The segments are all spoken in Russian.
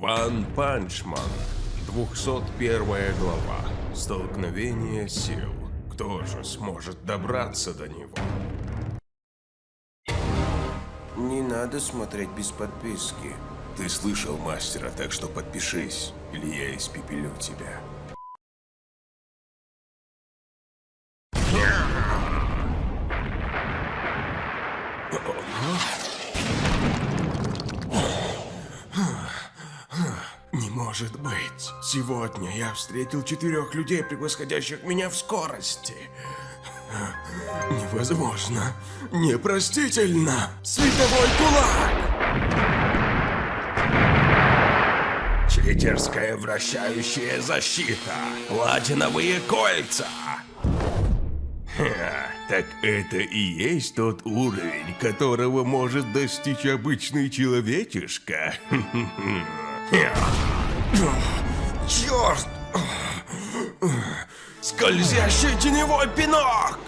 Ван Панчман. 201 глава. Столкновение сил. Кто же сможет добраться до него? Не надо смотреть без подписки. Ты слышал мастера, так что подпишись, или я испепелю тебя. Не может быть. Сегодня я встретил четырех людей, превосходящих меня в скорости. Невозможно. Непростительно. Световой кулак! Читерская вращающая защита. Платиновые кольца. Так это и есть тот уровень, которого может достичь обычный человечишка. Черт! Скользящий теневой пинок!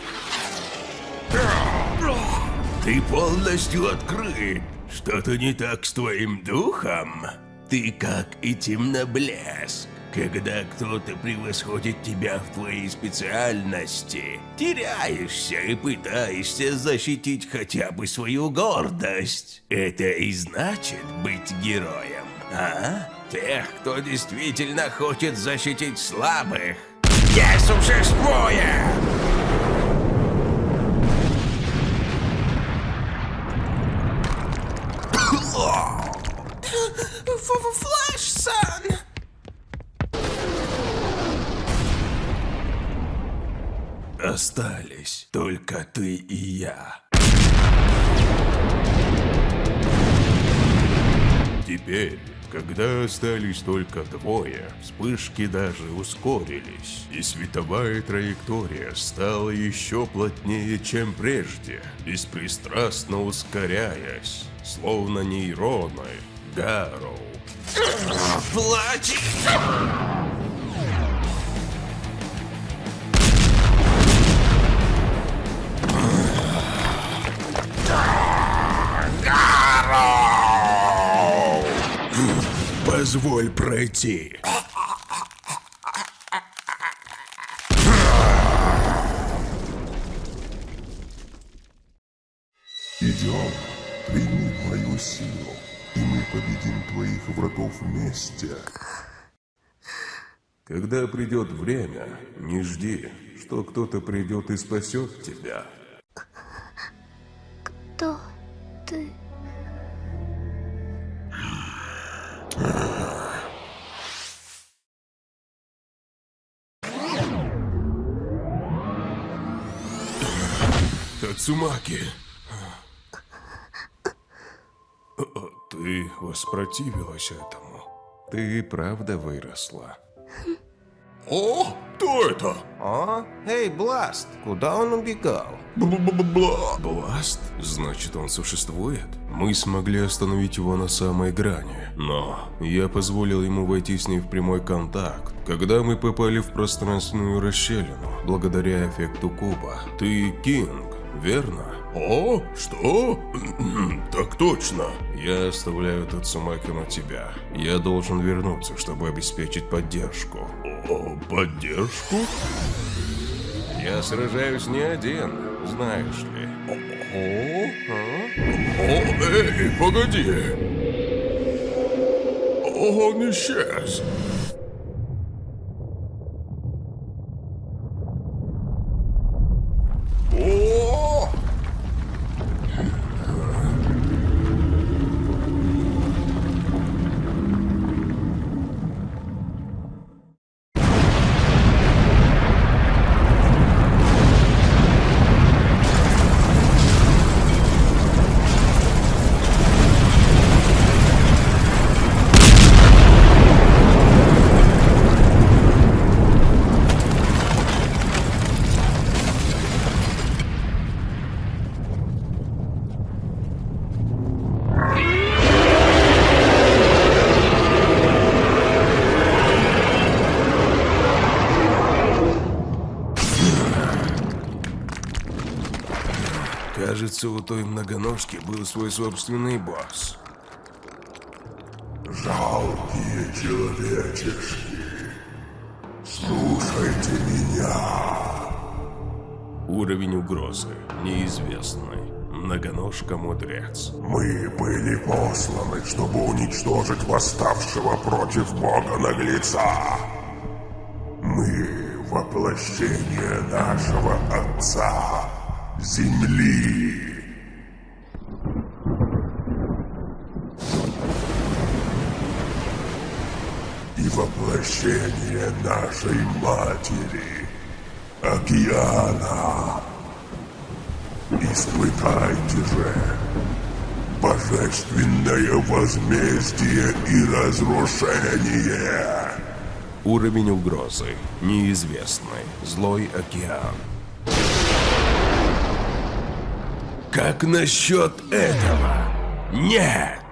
Ты полностью открыт. Что-то не так с твоим духом? Ты как и темноблеск. Когда кто-то превосходит тебя в твоей специальности, теряешься и пытаешься защитить хотя бы свою гордость. Это и значит быть героем, а? Тех, кто действительно хочет защитить слабых. Я существую! Флэш, сан! Остались только ты и я. Теперь, когда остались только двое, вспышки даже ускорились, и световая траектория стала еще плотнее, чем прежде, беспристрастно ускоряясь, словно нейроны Гарроу. Плачь! Позволь пройти. Идем, прими мою силу, и мы победим твоих врагов вместе. Когда придет время, не жди, что кто-то придет и спасет тебя. Тацумаки. Ты воспротивилась этому. Ты правда выросла. О, кто это? О, эй, Бласт, куда он убегал? Бла. Бласт? Значит, он существует? Мы смогли остановить его на самой грани, но я позволил ему войти с ней в прямой контакт, когда мы попали в пространственную расщелину, благодаря эффекту куба. Ты Кинг, верно? О, что? Так точно. Я оставляю Тацумаки на тебя. Я должен вернуться, чтобы обеспечить поддержку. О, поддержку? Я сражаюсь не один, знаешь ли. О, а? О, эй, погоди! Он исчез. О! Кажется, у той многоножки был свой собственный босс. Жалкие человечешки, слушайте меня. Уровень угрозы неизвестный. Многоножка-мудрец. Мы были посланы, чтобы уничтожить восставшего против Бога наглеца. Мы воплощение нашего Отца, Земли. И воплощение нашей Матери, Океана. Испытайте же божественное возмездие и разрушение. Уровень угрозы неизвестный. Злой океан. Как насчет этого? Нет!